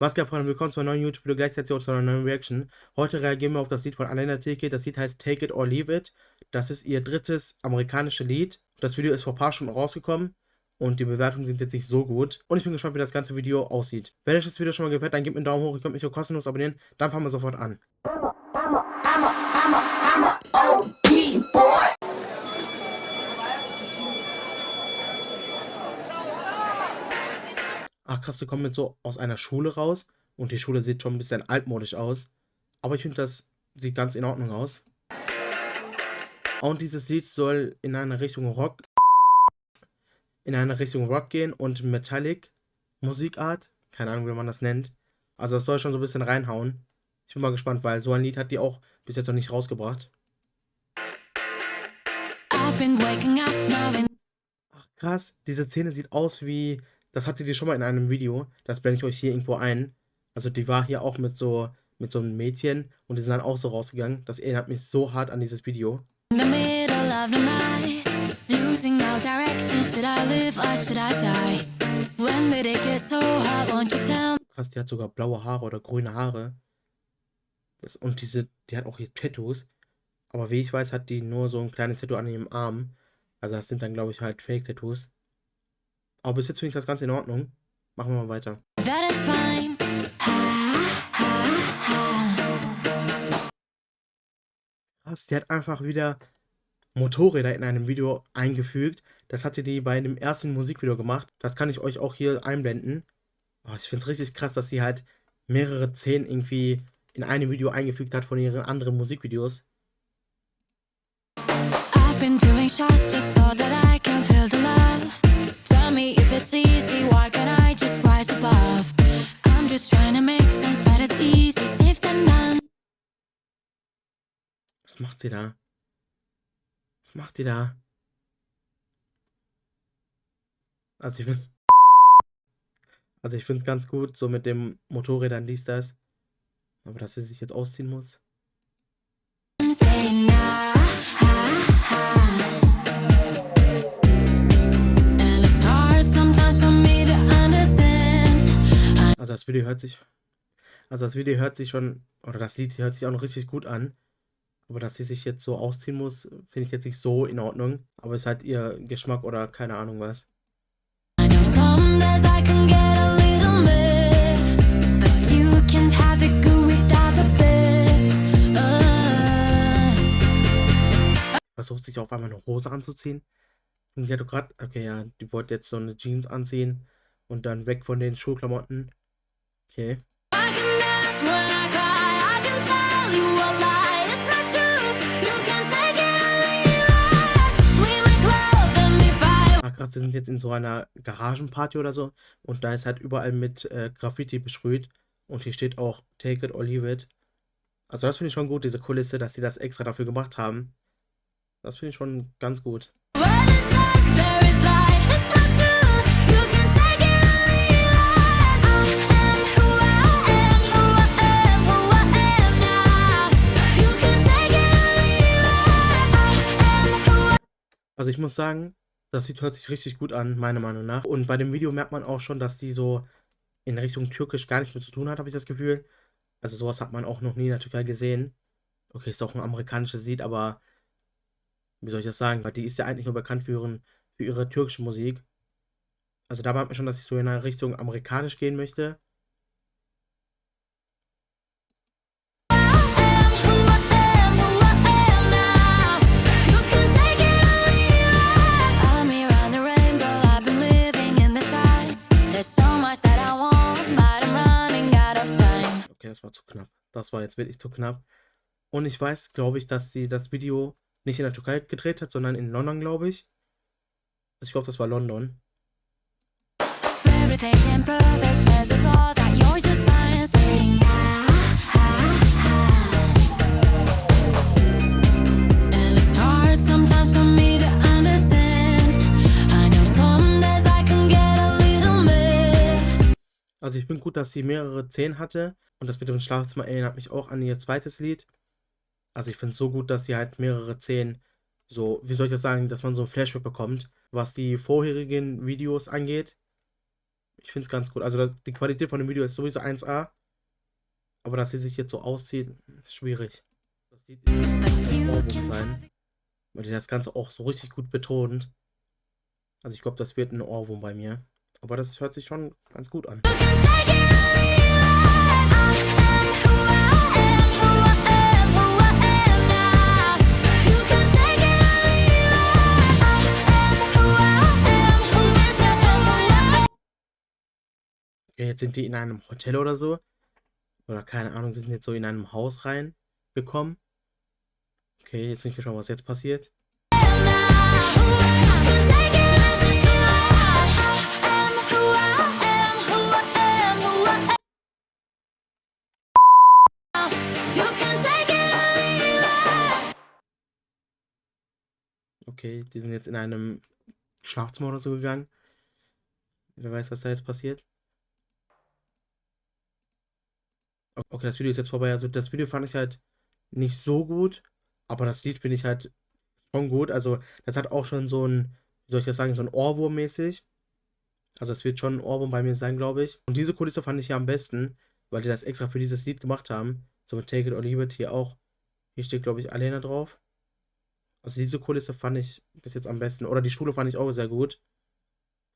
Was geht, Freunde? Willkommen zu einem neuen YouTube-Video, gleichzeitig auch zu einer neuen Reaction. Heute reagieren wir auf das Lied von Alena Tilke. Das Lied heißt Take It or Leave It. Das ist ihr drittes amerikanisches Lied. Das Video ist vor ein paar Stunden rausgekommen und die Bewertungen sind jetzt nicht so gut. Und ich bin gespannt, wie das ganze Video aussieht. Wenn euch das Video schon mal gefällt, dann gebt mir einen Daumen hoch. Ihr könnt mich auch kostenlos abonnieren. Dann fangen wir sofort an. Ach krass, die kommen jetzt so aus einer Schule raus und die Schule sieht schon ein bisschen altmodisch aus. Aber ich finde, das sieht ganz in Ordnung aus. Und dieses Lied soll in eine Richtung Rock in eine Richtung Rock gehen und Metallic Musikart. Keine Ahnung, wie man das nennt. Also das soll schon so ein bisschen reinhauen. Ich bin mal gespannt, weil so ein Lied hat die auch bis jetzt noch nicht rausgebracht. Ach krass, diese Szene sieht aus wie das hattet ihr schon mal in einem Video. Das blende ich euch hier irgendwo ein. Also die war hier auch mit so, mit so einem Mädchen und die sind dann auch so rausgegangen. Das erinnert mich so hart an dieses Video. Krass, die hat sogar blaue Haare oder grüne Haare. Das, und diese, die hat auch hier Tattoos. Aber wie ich weiß, hat die nur so ein kleines Tattoo an ihrem Arm. Also das sind dann, glaube ich, halt Fake-Tattoos. Aber bis jetzt finde ich das ganz in Ordnung. Machen wir mal weiter. Krass, die hat einfach wieder Motorräder in einem Video eingefügt. Das hatte die bei dem ersten Musikvideo gemacht. Das kann ich euch auch hier einblenden. Oh, ich finde es richtig krass, dass sie halt mehrere Szenen irgendwie in einem Video eingefügt hat von ihren anderen Musikvideos. I've been doing shots just so that I can feel the love macht sie da? Was macht die da? Also ich finde also ich finde es ganz gut, so mit dem Motorrädern dies, das. Aber dass sie sich jetzt ausziehen muss. Also das Video hört sich, also das Video hört sich schon, oder das Lied hört sich auch noch richtig gut an. Aber dass sie sich jetzt so ausziehen muss, finde ich jetzt nicht so in Ordnung. Aber es ist halt ihr Geschmack oder keine Ahnung was. Versucht sich auf einmal eine Hose anzuziehen. Und die hat doch gerade, okay, ja, die wollte jetzt so eine Jeans anziehen und dann weg von den Schulklamotten. Okay. Ah, krass, wir sind jetzt in so einer Garagenparty oder so und da ist halt überall mit äh, Graffiti beschrüht und hier steht auch Take it or leave it. Also das finde ich schon gut, diese Kulisse, dass sie das extra dafür gemacht haben. Das finde ich schon ganz gut. Also ich muss sagen, das Lied hört sich richtig gut an, meiner Meinung nach. Und bei dem Video merkt man auch schon, dass die so in Richtung Türkisch gar nicht mehr zu tun hat, habe ich das Gefühl. Also sowas hat man auch noch nie in der Türkei gesehen. Okay, ist auch ein amerikanisches Lied, aber wie soll ich das sagen? Weil die ist ja eigentlich nur bekannt für, ihren, für ihre türkische Musik. Also da merkt man schon, dass ich so in eine Richtung amerikanisch gehen möchte. Das war zu knapp. Das war jetzt wirklich zu knapp. Und ich weiß, glaube ich, dass sie das Video nicht in der Türkei gedreht hat, sondern in London, glaube ich. Also ich glaube, das war London. Everything Also ich finde gut, dass sie mehrere Szenen hatte. Und das mit dem Schlafzimmer erinnert mich auch an ihr zweites Lied. Also ich finde es so gut, dass sie halt mehrere Szenen so, wie soll ich das sagen, dass man so ein Flashback bekommt, was die vorherigen Videos angeht. Ich finde es ganz gut. Also die Qualität von dem Video ist sowieso 1A. Aber dass sie sich jetzt so auszieht, ist schwierig. Das sieht sein. Weil die das Ganze auch so richtig gut betont. Also ich glaube, das wird ein Ohrwurm bei mir. Aber das hört sich schon ganz gut an. Okay, jetzt sind die in einem Hotel oder so. Oder keine Ahnung, wir sind jetzt so in einem Haus reingekommen. Okay, jetzt bin ich gespannt, was jetzt passiert. Okay, die sind jetzt in einem Schlafzimmer oder so gegangen. Wer weiß, was da jetzt passiert. Okay, das Video ist jetzt vorbei. Also das Video fand ich halt nicht so gut, aber das Lied finde ich halt schon gut. Also das hat auch schon so ein, wie soll ich das sagen, so ein Ohrwurm mäßig. Also es wird schon ein Ohrwurm bei mir sein, glaube ich. Und diese Kulisse fand ich ja am besten, weil die das extra für dieses Lied gemacht haben. So mit Take It or Leave It hier auch. Hier steht, glaube ich, Alena drauf. Also diese Kulisse fand ich bis jetzt am besten. Oder die Schule fand ich auch sehr gut.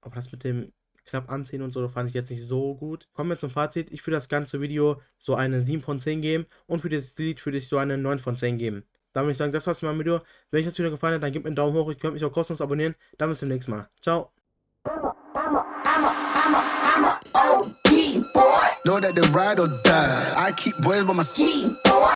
Aber das mit dem knapp anziehen und so, fand ich jetzt nicht so gut. Kommen wir zum Fazit. Ich würde das ganze Video so eine 7 von 10 geben und für das Lied würde ich so eine 9 von 10 geben. Dann würde ich sagen, das war's mit meinem Video. Wenn euch das Video gefallen hat, dann gebt mir einen Daumen hoch. Ihr könnt mich auch kostenlos abonnieren. Dann bis zum nächsten Mal. Ciao. Know that they ride or die. I keep boys by my seat.